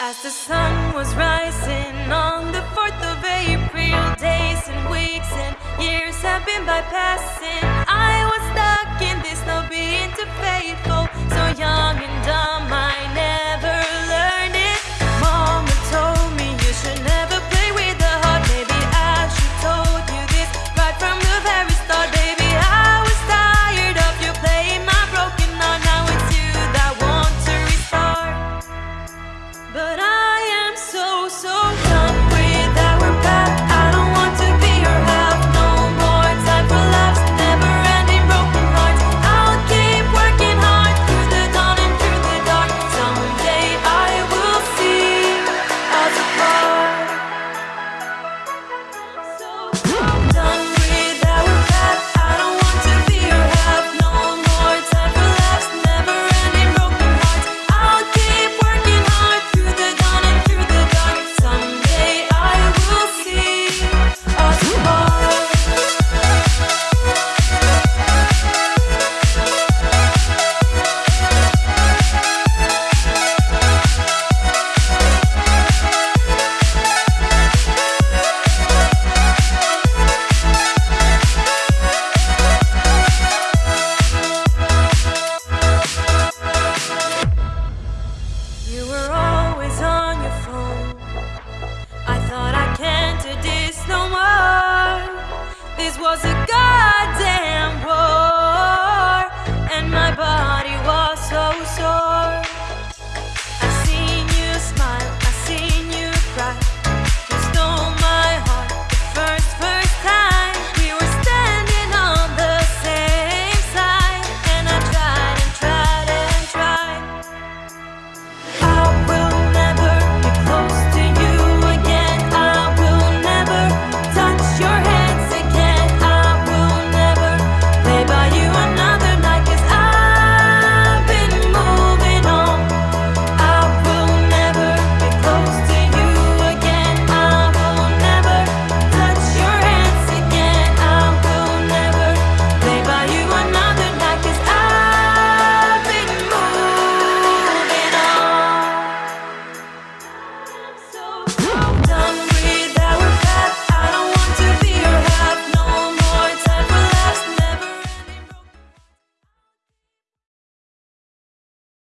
As the sun was rising on the 4th of April, days and weeks and years have been bypassing. I was stuck in this, not being too faithful, so young and dumb.